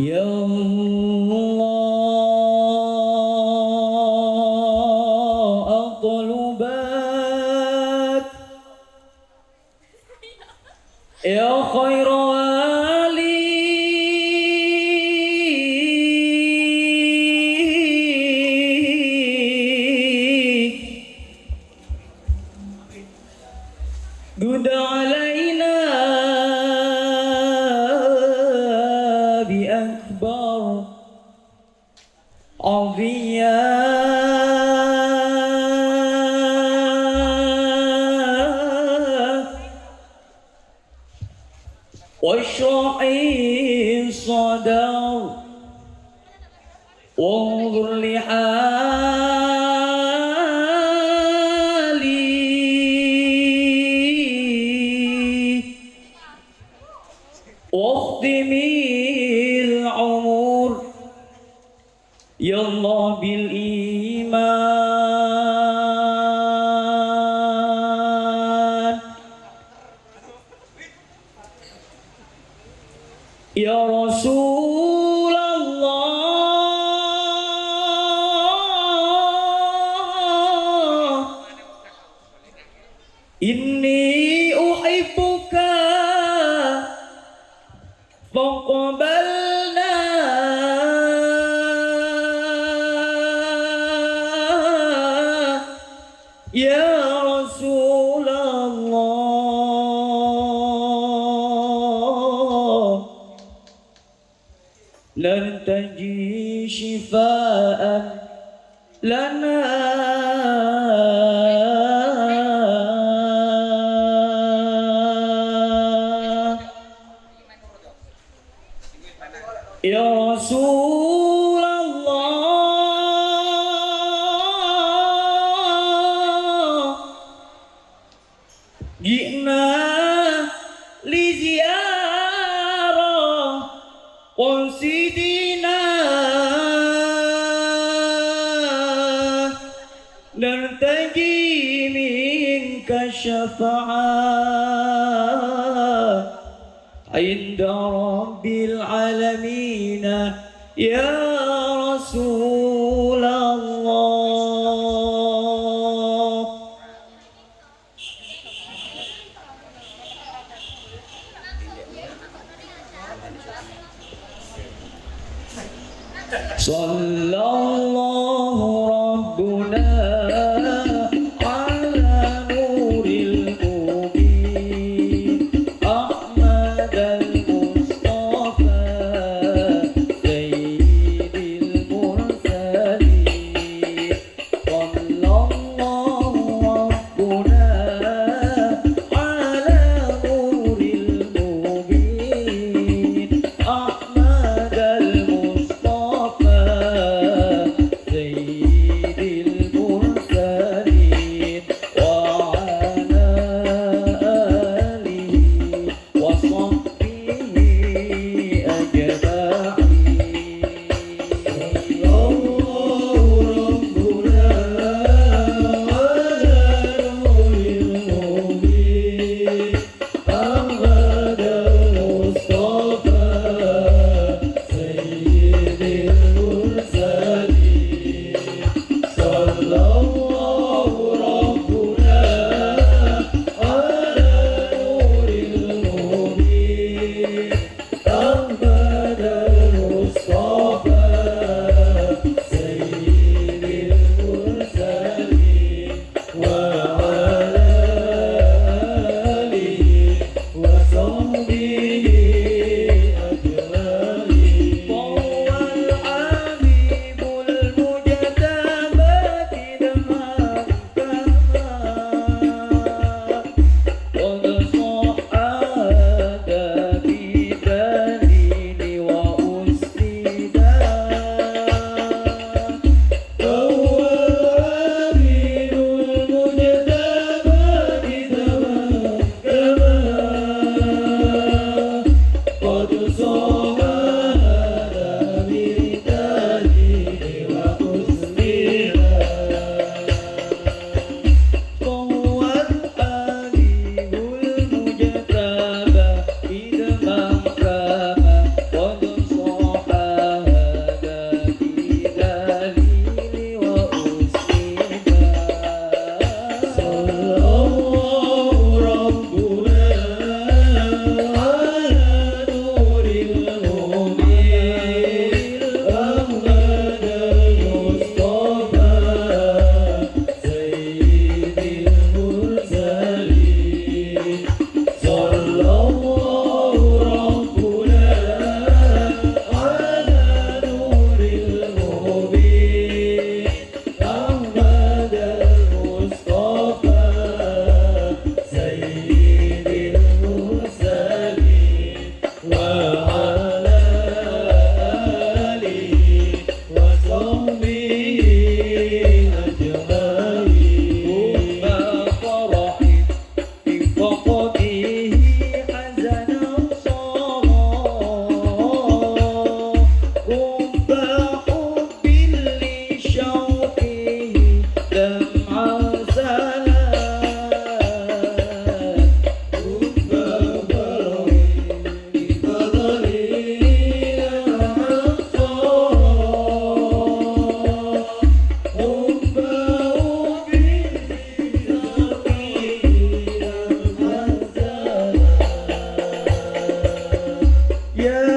يا الله أطلبك يا خير علينا عظيا واشرح الصدر وانظر لحالي. يا الله بالإيمان. رسول الله. لن تجي شفاء لنا. يا رسول قصدنا نرتجي منك الشفاعة عند رب العالمين يا رسول Yeah.